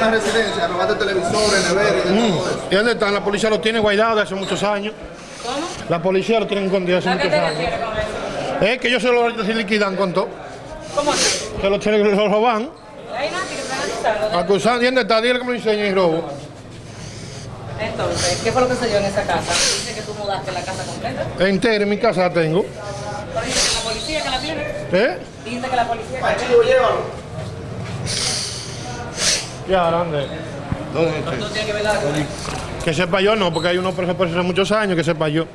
robaste televisores, neveras y de todo eso. ¿Y dónde están? La policía los tiene guardados de hace muchos años. ¿Cómo? La policía los tiene escondidos hace ¿A qué muchos años. con eso? Es que ellos se lo se liquidan con todo. ¿Cómo así? Que los tienen- los roban. Hay nadie que. Acusando. ¿Y dónde está? Dile que me lo enseñe y robo. Entonces, ¿qué fue lo que se dio en esa casa? Dice que tú mudaste la casa completa. Entera en mi casa la tengo. Pero dice que la policía que la tiene. ¿Eh? Dice que la policía que la tiene. Chivo, llévalo. Ya, tiene que Que sepa yo no, porque hay uno por hace muchos años que sepa yo.